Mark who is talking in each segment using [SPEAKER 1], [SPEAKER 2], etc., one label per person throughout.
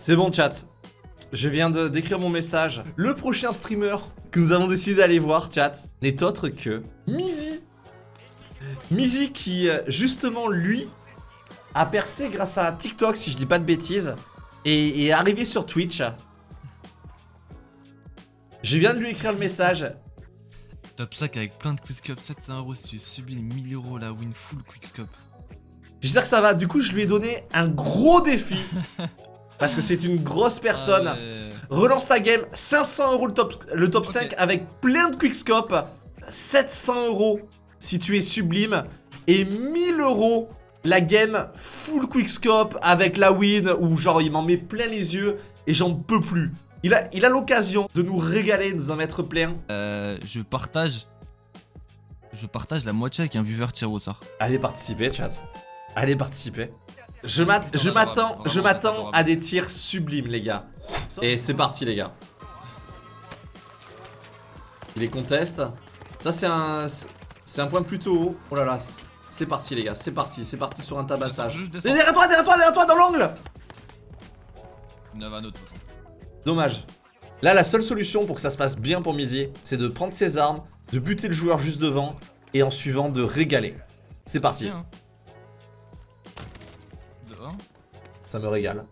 [SPEAKER 1] C'est bon chat. Je viens de d'écrire mon message. Le prochain streamer que nous avons décidé d'aller voir, chat, n'est autre que Mizi. Mizi qui, euh, justement, lui, a percé grâce à TikTok, si je dis pas de bêtises, et est arrivé sur Twitch. Je viens de lui écrire le message.
[SPEAKER 2] Top 5 avec plein de quickscope, 700 euros si tu sublimes 1000 euros la win full quickscope.
[SPEAKER 1] J'espère que ça va. Du coup, je lui ai donné un gros défi. Parce que c'est une grosse personne.
[SPEAKER 2] Ah.
[SPEAKER 1] Relance ta game, 500 euros le top, le top 5 avec plein de quickscope. 700 euros si tu es sublime. Et 1000 euros la game full quickscope avec la win où genre il m'en met plein les yeux et j'en peux plus. Il a il a l'occasion de nous régaler, de nous en mettre plein.
[SPEAKER 2] Euh, je partage. Je partage la moitié avec un viewer tiré au sort.
[SPEAKER 1] Allez participer chat. Allez participer. Je m'attends je à des tirs sublimes les gars. Et c'est parti les gars. Il les conteste. Ça c'est un c'est un point plutôt haut. Oh là là. c'est- parti les gars, c'est parti, c'est parti sur un tabassage. Derrière toi, derrière toi, derrière toi dans l'angle. Dommage. Là la seule solution pour que ça se passe bien pour Mizier, c'est de prendre ses armes, de buter le joueur juste devant et en suivant de régaler. C'est parti. Ça me régale.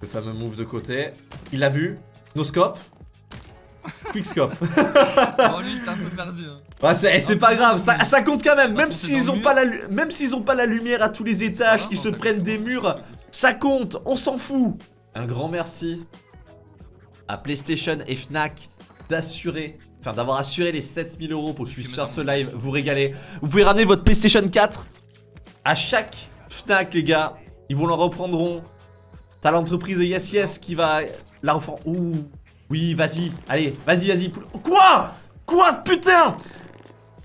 [SPEAKER 1] Le fameux move de côté. Il l'a vu. No scope. Quick scope.
[SPEAKER 2] Oh lui, t'as un peu perdu. Hein.
[SPEAKER 1] Ouais, c'est c'est pas grave, ça, ça compte quand même.
[SPEAKER 2] Ah,
[SPEAKER 1] Même s'ils ont pas la lu- même s'ils ont pas la lumière à tous les étages,
[SPEAKER 2] Ah,
[SPEAKER 1] qui se prennent des murs, ça compte. On s'en fout. Un grand merci à PlayStation et Fnac d'assurer, enfin d'avoir assuré les 7000 euros pour que je puisse faire ce live, vous régaler. Vous pouvez ramener votre PlayStation 4 à chaque Fnac, les gars. Ils vous la reprendront. T'as l'entreprise Yes Yes qui va la reprendre. Ouh. Oui, vas-y. Allez, vas-y, vas-y. Quoi? Quoi Putain?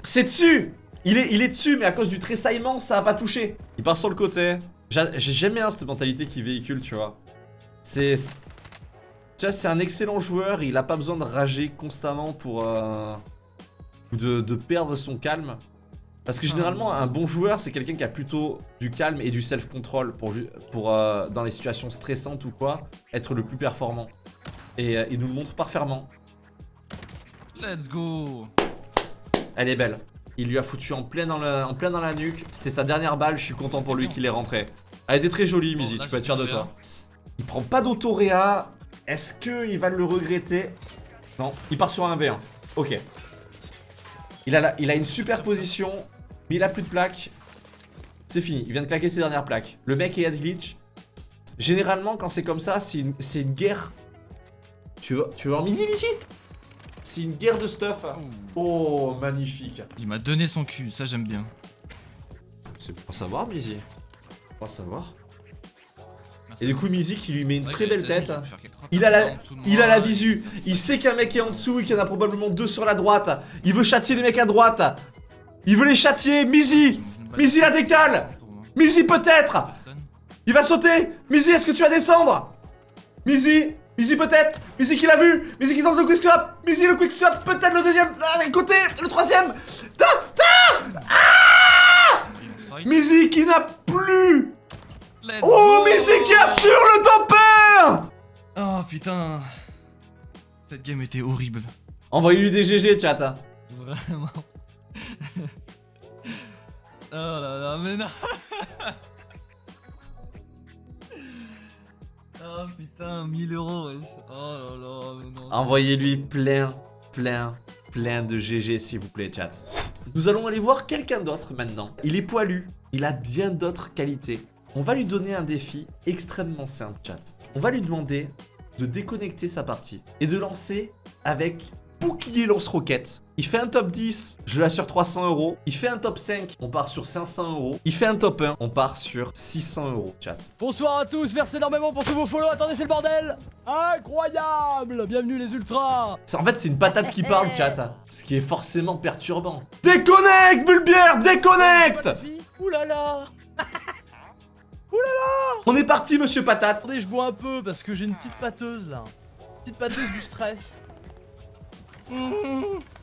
[SPEAKER 1] C'est dessus il est, il est dessus, mais à cause du tressaillement, ça a pas touché. Il part sur le côté. J'a- J'ai jamais bien cette mentalité qui véhicule, tu vois. C'est... Tu c'est un excellent joueur, il a pas besoin de rager constamment pour... euh, de, de perdre son calme. Parce que généralement, un bon joueur, c'est quelqu'un qui a plutôt du calme et du self-control pour, pour euh, dans les situations stressantes ou quoi, être le plus performant. Et euh, il nous le montre parfaitement.
[SPEAKER 2] Let's go.
[SPEAKER 1] Elle est belle. Il lui a foutu en plein dans, le, en plein dans la nuque. C'était sa dernière balle, je suis content pour lui qu'il est rentré. Elle était très jolie, Mizi, tu peux être fier de toi. Il prend pas d'autoréa. Est-ce qu'il va le regretter? Non, il part sur un V1. Ok. Il a, la- il a une super position, mais il a plus de plaques. C'est fini, il vient de claquer ses dernières plaques. Le mec est à glitch. Généralement, quand c'est comme ça, c'est une, guerre. Tu veux, tu veux voir Mizi, Mizi C'est une guerre de stuff. Oh, magnifique.
[SPEAKER 2] Il m'a donné son cul, ça j'aime bien.
[SPEAKER 1] C'est pour savoir, Mizi. Pour savoir.
[SPEAKER 2] Merci.
[SPEAKER 1] Et du coup, Mizi qui lui met une
[SPEAKER 2] Ouais,
[SPEAKER 1] très belle tête. Il a la,
[SPEAKER 2] en
[SPEAKER 1] il a la visu. Il sait qu'un mec est en dessous et qu'il y en a probablement deux sur la droite. Il veut châtier les mecs à droite. Il veut les châtier. Mizi. Mizi la décale. Mizi peut-être. Il va sauter. Mizi, est-ce que tu vas descendre? Mizi. Mizi peut-être. Mizi qui l'a vu. Mizi qui tente le quickscope. Mizi le quickscope. Peut-être le deuxième. Ah, côté. Le troisième. Ta, ta Ah Mizi qui n'a plus. Oh, Mizi qui assure le 1
[SPEAKER 2] Oh putain. Cette game était horrible.
[SPEAKER 1] Envoyez-lui des GG, chat.
[SPEAKER 2] Vraiment. Oh là là, mais non. oh putain, 1000 euros. Oh là là, mais non.
[SPEAKER 1] Envoyez-lui plein, plein, plein de GG s'il vous plaît, chat. Nous allons aller voir quelqu'un d'autre maintenant. Il est poilu, il a bien d'autres qualités. On va lui donner un défi extrêmement simple, chat. On va lui demander de déconnecter sa partie et de lancer avec bouclier lance-roquette. Il fait un top 10, je l'assure 300 euros. Il fait un top 5, on part sur 500 euros. Il fait un top 1, on part sur 600 euros, chat.
[SPEAKER 3] Bonsoir à tous, merci énormément pour tous vos follow. Attendez, c'est le bordel Incroyable Bienvenue les ultras
[SPEAKER 1] Ça, En fait, c'est une patate qui parle, chat. Ce qui est forcément perturbant. Déconnecte, Bulbière, déconnecte
[SPEAKER 3] Ouh là là
[SPEAKER 1] On est parti, monsieur patate.
[SPEAKER 3] Attendez, je bois un peu parce que j'ai une petite pâteuse là. Petite pâteuse du stress.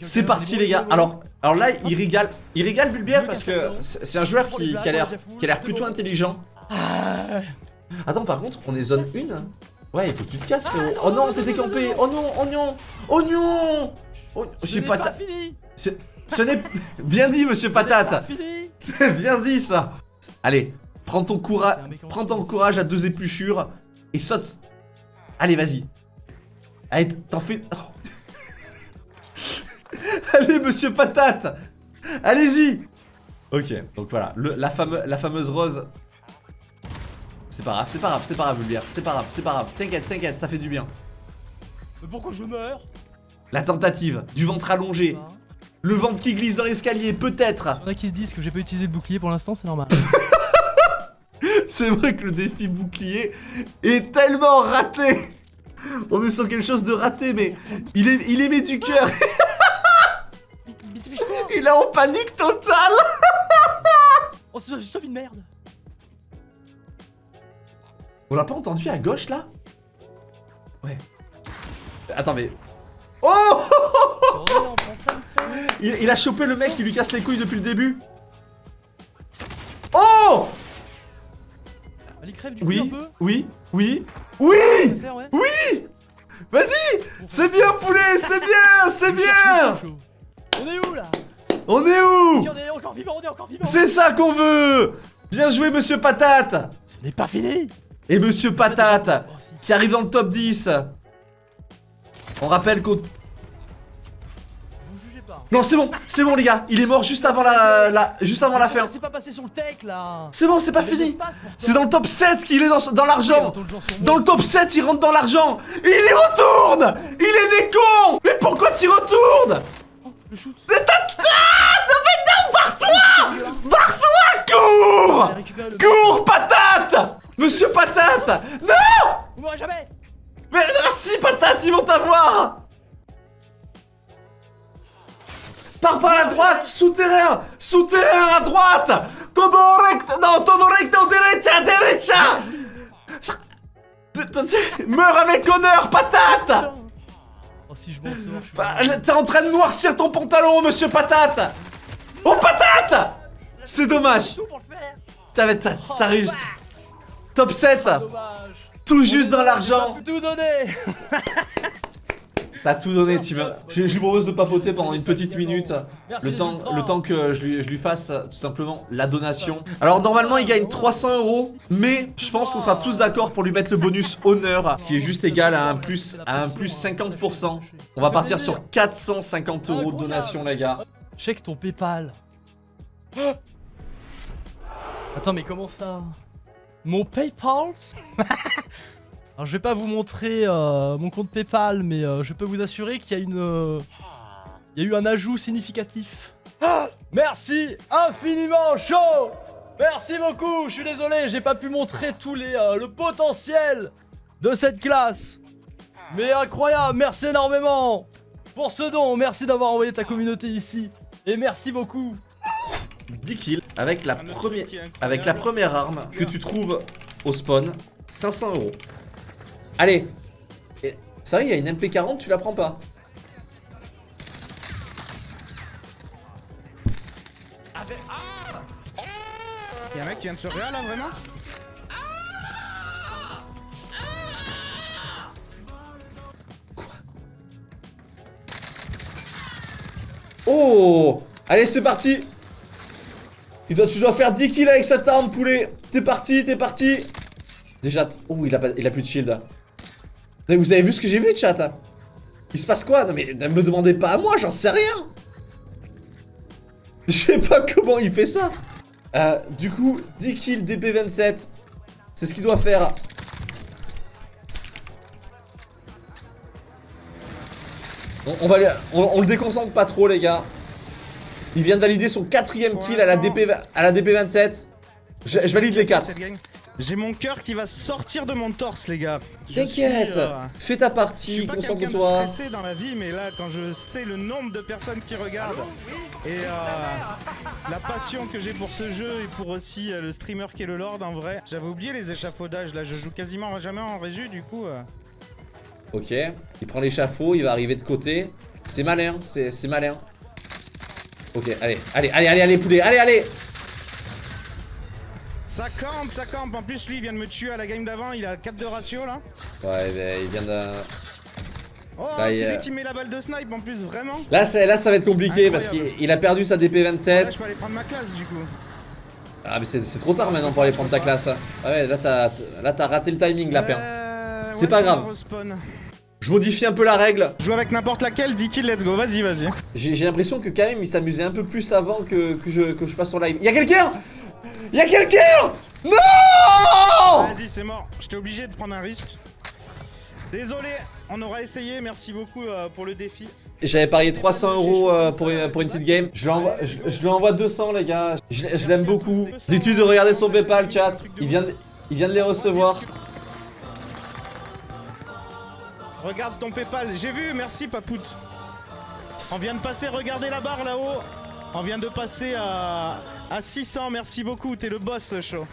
[SPEAKER 1] C'est parti, les gars. Alors, alors là, il régale. Il régale Bulbière parce que c'est c'est un joueur qui, qui a l'air qui a l'air plutôt intelligent.
[SPEAKER 3] Ah,
[SPEAKER 1] Attends, par contre, on est zone 1 Ouais, il faut que tu te casses, frérot. Oh non, t'es décampé. Oh non, oignon. Oignon. Oh,
[SPEAKER 3] ce
[SPEAKER 1] J'ai
[SPEAKER 3] n'est
[SPEAKER 1] pas ta... c'est- Ce n'est... Bien dit, monsieur Patate. Bien dit, ça. Allez, prends ton courage...
[SPEAKER 3] C'est.
[SPEAKER 1] Prends ton courage à deux épluchures et saute. Allez, vas-y. Allez, t'en fais... Oh. Allez, monsieur Patate. Allez-y. Ok, donc voilà, le- la, fameux- la fameuse rose... C'est pas grave, c'est pas grave, c'est pas grave, Bulbière. C'est pas grave, c'est pas grave. T'inquiète, t'inquiète, ça fait du bien.
[SPEAKER 3] Mais pourquoi je meurs?
[SPEAKER 1] La tentative, du ventre allongé,
[SPEAKER 3] Hein
[SPEAKER 1] le ventre qui glisse dans l'escalier, peut-être.
[SPEAKER 3] Il y en a qui se disent que j'ai pas utilisé le bouclier pour l'instant, c'est normal.
[SPEAKER 1] C'est vrai que le défi bouclier est tellement raté. On est sur quelque chose de raté, mais il, est, il émet du cœur. Il est en panique totale.
[SPEAKER 3] Oh, c'est c'est une merde
[SPEAKER 1] On l'a pas entendu à gauche là? Ouais. Attends, mais. Oh il, il a chopé le mec qui lui casse les couilles depuis le début. Oh
[SPEAKER 3] Allez, crève du cul un
[SPEAKER 1] Oui,
[SPEAKER 3] peu
[SPEAKER 1] oui, oui, oui
[SPEAKER 3] faire, ouais.
[SPEAKER 1] Vas-y C'est bien, poulet C'est bien C'est bien.
[SPEAKER 3] On est où là?
[SPEAKER 1] On est où?
[SPEAKER 3] On est encore vivant, on est encore vivant.
[SPEAKER 1] C'est ça qu'on veut! Bien joué, monsieur Patate!
[SPEAKER 3] Ce n'est pas fini.
[SPEAKER 1] Et monsieur Patate,
[SPEAKER 3] Oh,
[SPEAKER 1] qui arrive dans le top 10. On rappelle qu'au...
[SPEAKER 3] Pas.
[SPEAKER 1] Non, c'est bon, c'est bon les gars, il est mort juste avant la, la- juste avant la fin.
[SPEAKER 3] C'est pas passé sur le tech là.
[SPEAKER 1] C'est bon, c'est pas fini. C'est dans le top 7 qu'il est dans, l'argent. Dans le top 7, il rentre dans l'argent. Il y retourne! Il est des cons! Mais pourquoi tu retournes?
[SPEAKER 3] Oh, le shoot
[SPEAKER 1] cours Cours, patate Monsieur Patate Non
[SPEAKER 3] Vous jamais
[SPEAKER 1] Mais ah, si, patate, ils vont t'avoir Pars par la droite, souterrain Souterrain à droite Todo recto, non, todo recto, derecha, derecha Meurs avec honneur, patate.
[SPEAKER 3] Oh si je m'en sors, je suis
[SPEAKER 1] Bah, T'es en train de noircir ton pantalon, monsieur patate Oh, patate C'est dommage T'as
[SPEAKER 3] Oh,
[SPEAKER 1] t'as réussi Top 7
[SPEAKER 3] Dommage
[SPEAKER 1] Tout juste dans l'argent
[SPEAKER 3] Tout donné
[SPEAKER 1] T'as tout donné, tu veux. Je, je lui propose de papoter pendant une petite minute. Le temps,
[SPEAKER 3] ultras.
[SPEAKER 1] le temps que je lui, je lui fasse tout simplement la donation. Alors normalement il gagne 300 euros, mais je pense qu'on sera tous d'accord pour lui mettre le bonus honneur, qui est juste égal à un plus, à un plus 50%. On va partir sur 450 euros de donation les gars.
[SPEAKER 3] Check ton Paypal. Attends, mais comment ça Mon Paypal Alors, je vais pas vous montrer euh, mon compte Paypal, mais euh, je peux vous assurer qu'il y a une. euh, eu un ajout significatif. Merci infiniment chaud Merci beaucoup Je suis désolé, j'ai pas pu montrer tous les le potentiel de cette classe. Mais incroyable, merci énormément pour ce don. Merci d'avoir envoyé ta communauté ici. Et merci beaucoup.
[SPEAKER 1] 10 kills avec la, première, avec la première arme que tu trouves au spawn. 500 euros. Allez. C'est vrai, il y a une MP40, tu la prends pas.
[SPEAKER 4] Y'a un mec qui vient de se réa là vraiment
[SPEAKER 1] Oh Allez, c'est parti tu dois, faire 10 kills avec cette arme, poulet T'es parti, t'es parti Déjà, oh, il a, pas, il a plus de shield. Vous avez vu ce que j'ai vu, chat Il se passe quoi? Non mais ne me demandez pas à moi, j'en sais rien Je sais pas comment il fait ça Euh, Du coup, 10 kills DP27. C'est ce qu'il doit faire. On, va on le déconcentre pas trop les gars. Il vient de valider son quatrième kill à la,
[SPEAKER 4] l'instant-
[SPEAKER 1] DP, à la DP27. Je, je valide les 4.
[SPEAKER 4] Cette gang. J'ai mon cœur qui va sortir de mon torse, les gars. Je
[SPEAKER 1] T'inquiète,
[SPEAKER 4] suis, euh,
[SPEAKER 1] fais ta
[SPEAKER 4] Je
[SPEAKER 1] partie,
[SPEAKER 4] suis pas quelqu'un de
[SPEAKER 1] concentre-toi.
[SPEAKER 4] stressé dans la vie, mais là, quand je sais le nombre de personnes qui regardent et euh, la passion que j'ai pour ce jeu et pour aussi euh, le streamer qui est le Lord en vrai, j'avais oublié les échafaudages. Là, je joue quasiment jamais en résu, du coup.
[SPEAKER 1] Ok, il prend l'échafaud, il va arriver de côté. C'est malin, c'est malin. Ok, allez, allez, allez, allez, allez, poulet, allez, allez
[SPEAKER 4] Ça campe, ça campe. En plus, lui, il vient de me tuer à la game d'avant. Il a 4 de ratio là.
[SPEAKER 1] Ouais, mais il vient de...
[SPEAKER 4] Oh,
[SPEAKER 1] Bah,
[SPEAKER 4] c'est lui qui met la balle de snipe en plus, vraiment.
[SPEAKER 1] Là, là, ça va être compliqué parce qu'il a perdu sa
[SPEAKER 4] Là,
[SPEAKER 1] DP27.
[SPEAKER 4] je peux aller prendre ma classe du coup.
[SPEAKER 1] Ah, mais c'est trop tard maintenant pour aller prendre ta classe. Ah ouais, là, t'as là, t'as raté le timing, lapin.
[SPEAKER 4] Euh,
[SPEAKER 1] C'est
[SPEAKER 4] ouais,
[SPEAKER 1] pas grave. Je modifie un peu la règle.
[SPEAKER 4] Joue avec n'importe laquelle, 10 kills, let's go. Vas-y, vas-y.
[SPEAKER 1] J'ai l'impression que quand même il s'amusait un peu plus avant que, que, je, que je passe sur live. Y'a quelqu'un? Y'a quelqu'un? Non
[SPEAKER 4] Vas-y, c'est mort. J'étais obligé de prendre un risque. Désolé, on aura essayé. Merci beaucoup euh, pour le défi.
[SPEAKER 1] J'avais parié 300 euros euh, pour, une, pour une petite game. Je lui envoie, je, je lui envoie 200 les gars. Je, je l'aime beaucoup. Dis-tu de regarder son Paypal chat? Il vient, il vient de les recevoir.
[SPEAKER 4] Regarde ton Paypal. J'ai vu, merci Papout. On vient de passer, regardez la barre là-haut. On vient de passer à, à 600. Merci beaucoup, t'es le boss, chaud.